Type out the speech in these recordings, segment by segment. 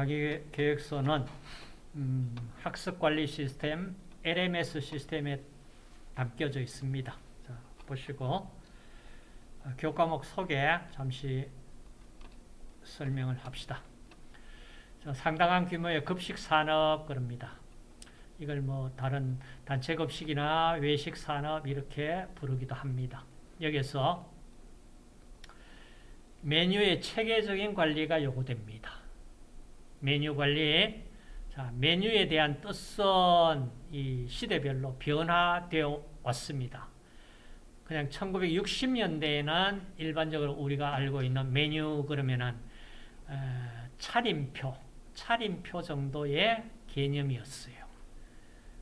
과기계획서는 음, 학습관리 시스템 LMS 시스템에 담겨져 있습니다. 자, 보시고 어, 교과목 소개 잠시 설명을 합시다. 자, 상당한 규모의 급식 산업 그럽니다. 이걸 뭐 다른 단체 급식이나 외식 산업 이렇게 부르기도 합니다. 여기서 메뉴의 체계적인 관리가 요구됩니다. 메뉴 관리. 자, 메뉴에 대한 뜻은 이 시대별로 변화되어 왔습니다. 그냥 1960년대에는 일반적으로 우리가 알고 있는 메뉴 그러면은 에, 차림표, 차림표 정도의 개념이었어요.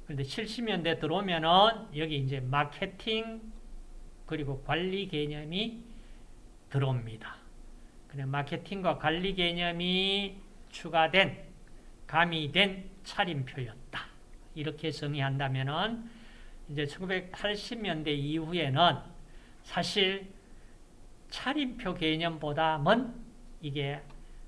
그런데 70년대 들어오면은 여기 이제 마케팅 그리고 관리 개념이 들어옵니다. 그냥 마케팅과 관리 개념이 추가된 가미된 차림표였다. 이렇게 정의한다면은 이제 1980년대 이후에는 사실 차림표 개념보다는 이게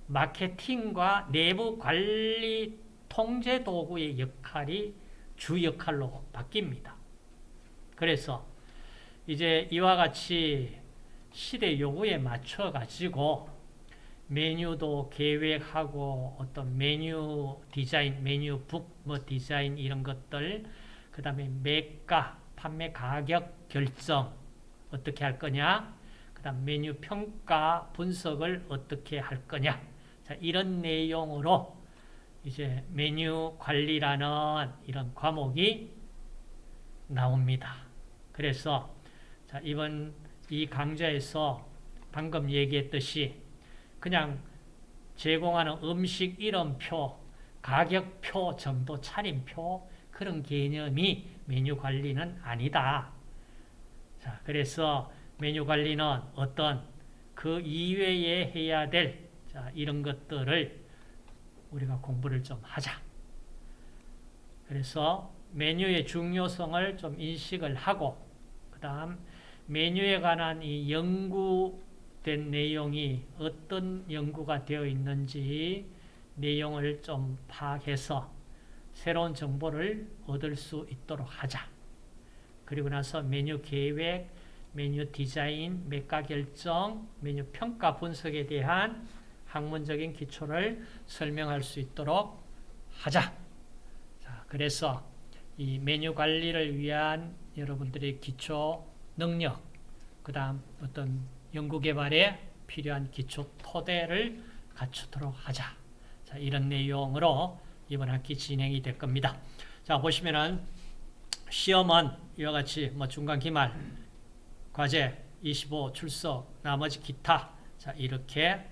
마케팅과 내부 관리 통제 도구의 역할이 주 역할로 바뀝니다. 그래서 이제 이와 같이 시대 요구에 맞춰 가지고 메뉴도 계획하고 어떤 메뉴 디자인, 메뉴 북 뭐 디자인 이런 것들 그 다음에 매가, 판매 가격 결정 어떻게 할 거냐 그 다음 메뉴 평가 분석을 어떻게 할 거냐 자, 이런 내용으로 이제 메뉴 관리라는 이런 과목이 나옵니다. 그래서 자, 이번 이 강좌에서 방금 얘기했듯이 그냥 제공하는 음식 이름표, 가격표 정도 차림표 그런 개념이 메뉴 관리는 아니다. 자, 그래서 메뉴 관리는 어떤 그 이외에 해야 될 자, 이런 것들을 우리가 공부를 좀 하자. 그래서 메뉴의 중요성을 좀 인식을 하고 그 다음 메뉴에 관한 이 연구 된 내용이 어떤 연구가 되어 있는지 내용을 좀 파악해서 새로운 정보를 얻을 수 있도록 하자. 그리고 나서 메뉴 계획, 메뉴 디자인, 매가 결정, 메뉴 평가 분석에 대한 학문적인 기초를 설명할 수 있도록 하자. 자, 그래서 이 메뉴 관리를 위한 여러분들의 기초 능력, 그 다음 어떤 연구개발에 필요한 기초 토대를 갖추도록 하자. 자, 이런 내용으로 이번 학기 진행이 될 겁니다. 자, 보시면은 시험은 이와 같이 뭐 중간 기말, 과제 25 출석, 나머지 기타. 자, 이렇게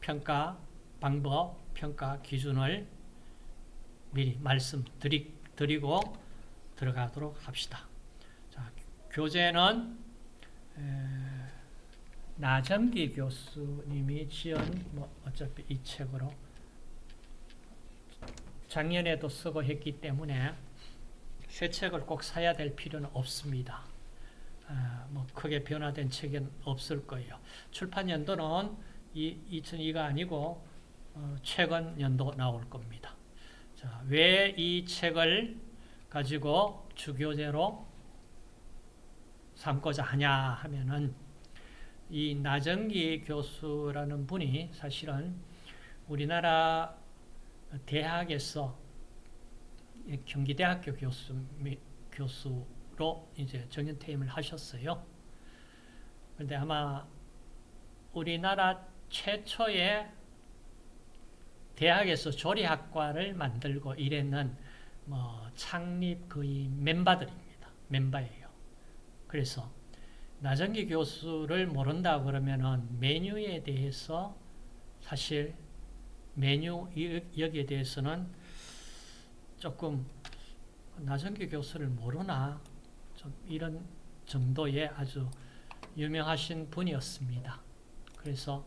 평가 방법, 평가 기준을 미리 말씀드리고 들어가도록 합시다. 자, 교재는 나정기 교수님이 지은 뭐 어차피 이 책으로 작년에도 쓰고 했기 때문에 새 책을 꼭 사야 될 필요는 없습니다. 아, 뭐 크게 변화된 책은 없을 거예요. 출판 연도는 이 2002가 아니고 어, 최근 연도 나올 겁니다. 자, 왜이 책을 가지고 주교재로 삼고자 하냐 하면은 이 나정기 교수라는 분이 사실은 우리나라 대학에서 경기대학교 교수, 교수로 이제 정년퇴임을 하셨어요. 그런데 아마 우리나라 최초의 대학에서 조리학과를 만들고 이랬는 뭐 창립 거의 멤버들입니다. 멤버예요. 그래서 나정기 교수를 모른다 그러면은 메뉴에 대해서 사실 메뉴 여기에 대해서는 조금 나정기 교수를 모르나 좀 이런 정도의 아주 유명하신 분이었습니다. 그래서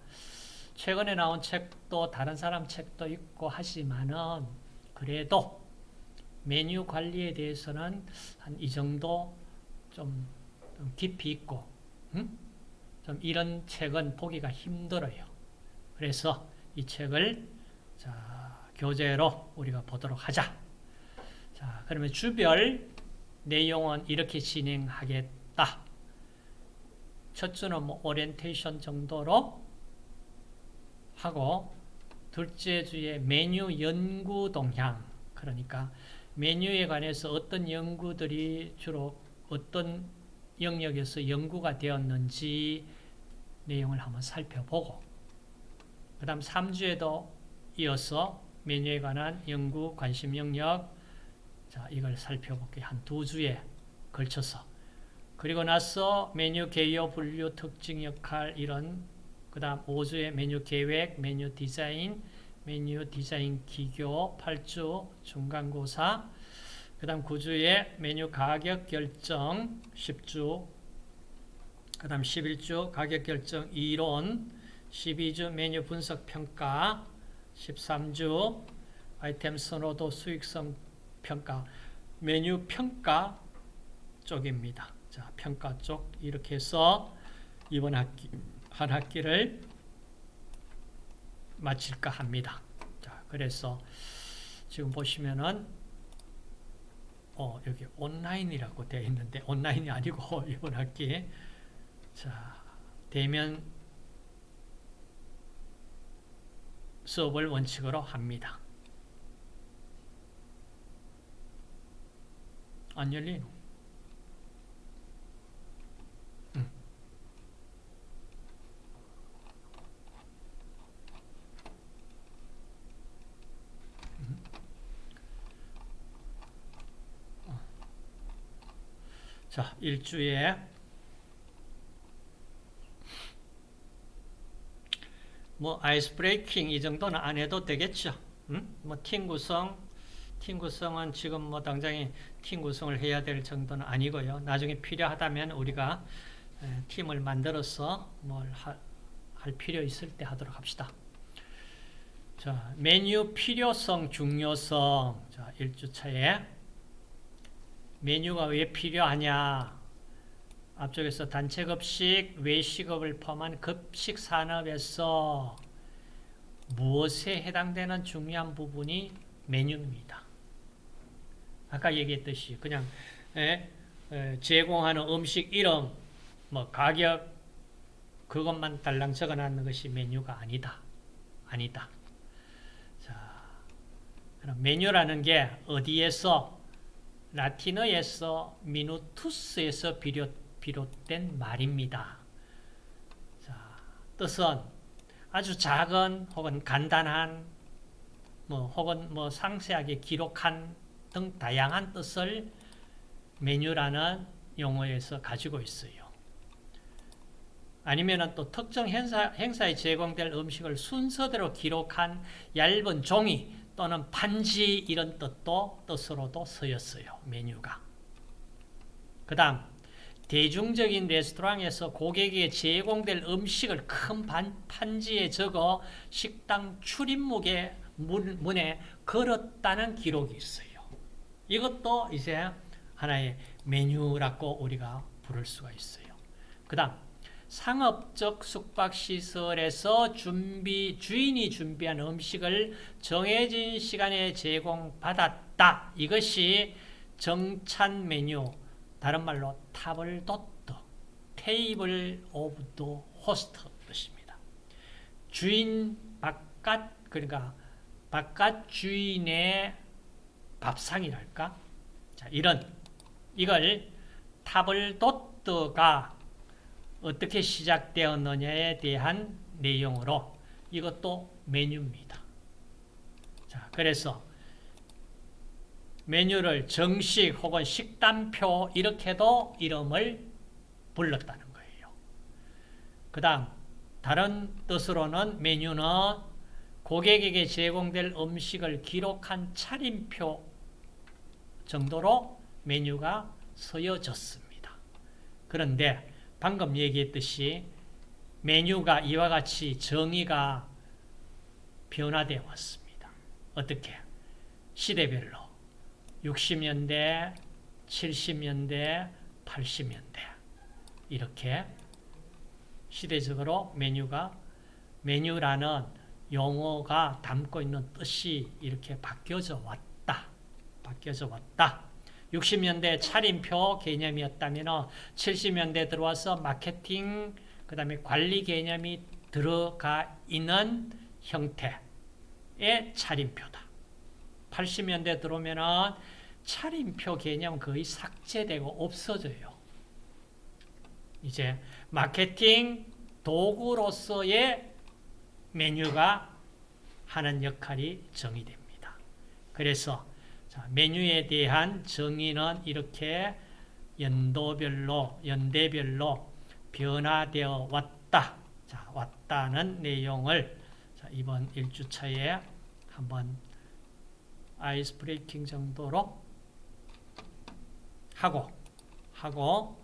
최근에 나온 책도 다른 사람 책도 있고 하지만은 그래도 메뉴 관리에 대해서는 한 이 정도 좀, 좀 깊이 있고 음? 좀 이런 책은 보기가 힘들어요. 그래서 이 책을 자, 교재로 우리가 보도록 하자. 자, 그러면 주별 내용은 이렇게 진행하겠다. 첫 주는 뭐 오리엔테이션 정도로 하고 둘째 주에 메뉴 연구 동향 그러니까 메뉴에 관해서 어떤 연구들이 주로 어떤 영역에서 연구가 되었는지 내용을 한번 살펴보고 그 다음 3주에도 이어서 메뉴에 관한 연구 관심 영역 자 이걸 살펴볼게. 한 두 주에 걸쳐서. 그리고 나서 메뉴 개요 분류 특징 역할 이런 그 다음 5주에 메뉴 계획 메뉴 디자인 메뉴 디자인 기교 8주 중간고사 그 다음 9주에 메뉴 가격 결정 10주 그 다음 11주 가격 결정 이론 12주 메뉴 분석 평가 13주 아이템 선호도 수익성 평가 메뉴 평가 쪽입니다. 자, 평가 쪽 이렇게 해서 이번 학기 한 학기를 마칠까 합니다. 자, 그래서 지금 보시면은 어, 여기 온라인이라고 되어 있는데 온라인이 아니고 이번 학기 자, 대면 수업을 원칙으로 합니다. 안 열리노? 자, 일주에 뭐 아이스 브레이킹 이 정도는 안 해도 되겠죠. 응? 뭐팀 구성, 팀 구성은 지금 뭐 당장에 팀 구성을 해야 될 정도는 아니고요. 나중에 필요하다면 우리가 팀을 만들어서 뭘할 필요 있을 때 하도록 합시다. 자, 메뉴 필요성, 중요성. 자, 1주차에 메뉴가 왜 필요하냐? 앞쪽에서 단체급식, 외식업을 포함한 급식 산업에서 무엇에 해당되는 중요한 부분이 메뉴입니다. 아까 얘기했듯이 그냥 에, 에, 제공하는 음식 이름, 뭐 가격 그것만 달랑 적어놨는 것이 메뉴가 아니다. 아니다. 자, 그럼 메뉴라는 게 어디에서 라틴어에서 미누투스에서 비롯 비롯 된 말입니다. 자, 뜻은 아주 작은 혹은 간단한 뭐 혹은 뭐 상세하게 기록한 등 다양한 뜻을 메뉴라는 용어에서 가지고 있어요. 아니면 또 특정 행사, 행사에 제공될 음식을 순서대로 기록한 얇은 종이 또는 판지 이런 뜻도 뜻으로도 쓰였어요. 메뉴가. 그 다음 대중적인 레스토랑에서 고객에게 제공될 음식을 큰 판지에 적어 식당 출입문에 문에 걸었다는 기록이 있어요. 이것도 이제 하나의 메뉴라고 우리가 부를 수가 있어요. 그 다음 상업적 숙박시설에서 준비, 주인이 준비한 음식을 정해진 시간에 제공받았다. 이것이 정찬 메뉴, 다른 말로 table d'hôte, table of the host 뜻입니다. 주인 바깥, 그러니까 바깥 주인의 밥상이랄까? 자, 이런, 이걸 table d'hôte가 어떻게 시작되었느냐에 대한 내용으로 이것도 메뉴입니다. 자, 그래서 메뉴를 정식 혹은 식단표 이렇게도 이름을 불렀다는 거예요. 그 다음 다른 뜻으로는 메뉴는 고객에게 제공될 음식을 기록한 차림표 정도로 메뉴가 서여졌습니다. 그런데 방금 얘기했듯이 메뉴가 이와 같이 정의가 변화되어 왔습니다. 어떻게? 시대별로 60년대, 70년대, 80년대 이렇게 시대적으로 메뉴가 메뉴라는 용어가 담고 있는 뜻이 이렇게 바뀌어져 왔다. 바뀌어져 왔다. 60년대 차림표 개념이었다면 70년대 들어와서 마케팅 그 다음에 관리 개념이 들어가 있는 형태의 차림표다. 80년대 들어오면 차림표 개념 거의 삭제되고 없어져요. 이제 마케팅 도구로서의 메뉴가 하는 역할이 정의됩니다. 그래서 자, 메뉴에 대한 정의는 이렇게 연도별로, 연대별로 변화되어 왔다. 자, 왔다는 내용을 자, 이번 1주차에 한번 아이스 브레이킹 정도로 하고, 하고,